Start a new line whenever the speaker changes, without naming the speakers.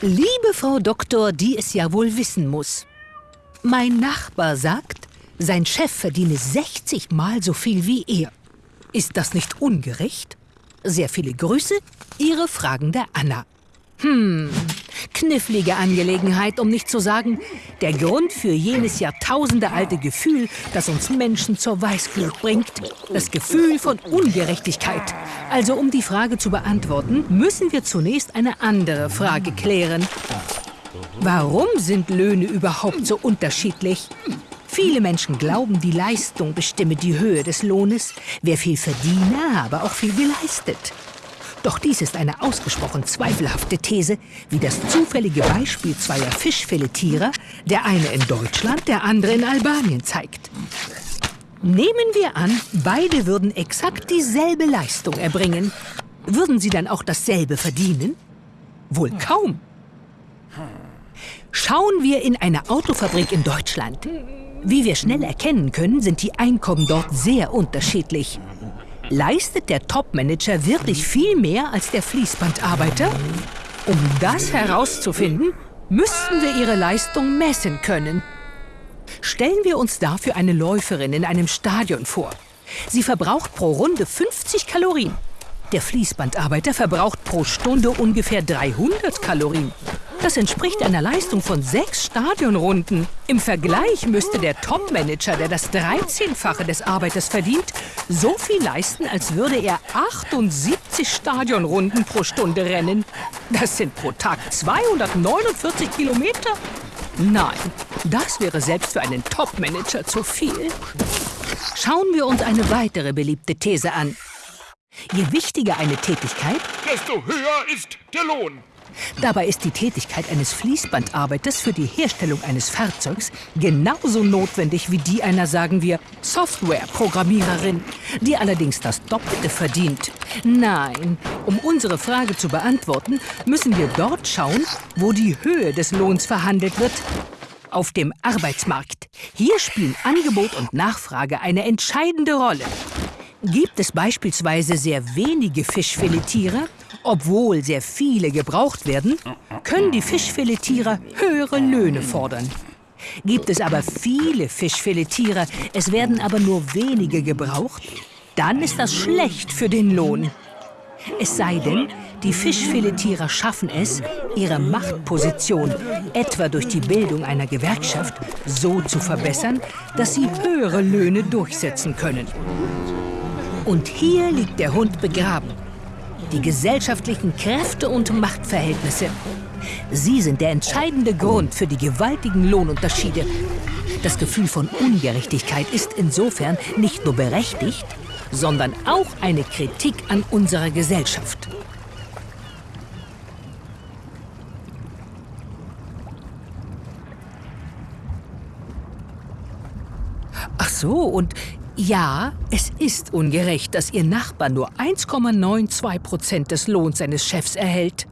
Liebe Frau Doktor, die es ja wohl wissen muss. Mein Nachbar sagt, sein Chef verdiene 60 Mal so viel wie er. Ist das nicht ungerecht? Sehr viele Grüße, Ihre fragende Anna. Hm, knifflige Angelegenheit, um nicht zu sagen, der Grund für jenes jahrtausendealte Gefühl, das uns Menschen zur Weißglut bringt. Das Gefühl von Ungerechtigkeit. Also um die Frage zu beantworten, müssen wir zunächst eine andere Frage klären. Warum sind Löhne überhaupt so unterschiedlich? Viele Menschen glauben, die Leistung bestimme die Höhe des Lohnes. Wer viel verdiene, habe auch viel geleistet. Doch dies ist eine ausgesprochen zweifelhafte These, wie das zufällige Beispiel zweier Fischfiletierer, der eine in Deutschland, der andere in Albanien zeigt. Nehmen wir an, beide würden exakt dieselbe Leistung erbringen. Würden sie dann auch dasselbe verdienen? Wohl kaum. Schauen wir in eine Autofabrik in Deutschland. Wie wir schnell erkennen können, sind die Einkommen dort sehr unterschiedlich. Leistet der Topmanager wirklich viel mehr als der Fließbandarbeiter? Um das herauszufinden, müssten wir ihre Leistung messen können. Stellen wir uns dafür eine Läuferin in einem Stadion vor. Sie verbraucht pro Runde 50 Kalorien. Der Fließbandarbeiter verbraucht pro Stunde ungefähr 300 Kalorien. Das entspricht einer Leistung von sechs Stadionrunden. Im Vergleich müsste der Topmanager, der das 13-fache des Arbeiters verdient, so viel leisten, als würde er 78 Stadionrunden pro Stunde rennen. Das sind pro Tag 249 Kilometer. Nein, das wäre selbst für einen Topmanager zu viel. Schauen wir uns eine weitere beliebte These an. Je wichtiger eine Tätigkeit,
desto höher ist der Lohn.
Dabei ist die Tätigkeit eines Fließbandarbeiters für die Herstellung eines Fahrzeugs genauso notwendig wie die einer, sagen wir, Softwareprogrammiererin, die allerdings das Doppelte verdient. Nein, um unsere Frage zu beantworten, müssen wir dort schauen, wo die Höhe des Lohns verhandelt wird. Auf dem Arbeitsmarkt. Hier spielen Angebot und Nachfrage eine entscheidende Rolle. Gibt es beispielsweise sehr wenige Fischfiletierer, obwohl sehr viele gebraucht werden, können die Fischfiletierer höhere Löhne fordern. Gibt es aber viele Fischfiletierer, es werden aber nur wenige gebraucht, dann ist das schlecht für den Lohn. Es sei denn, die Fischfiletierer schaffen es, ihre Machtposition, etwa durch die Bildung einer Gewerkschaft, so zu verbessern, dass sie höhere Löhne durchsetzen können. Und hier liegt der Hund begraben. Die gesellschaftlichen Kräfte und Machtverhältnisse. Sie sind der entscheidende Grund für die gewaltigen Lohnunterschiede. Das Gefühl von Ungerechtigkeit ist insofern nicht nur berechtigt, sondern auch eine Kritik an unserer Gesellschaft. Ach so, und ja, es ist ungerecht, dass Ihr Nachbar nur 1,92 Prozent des Lohns seines Chefs erhält.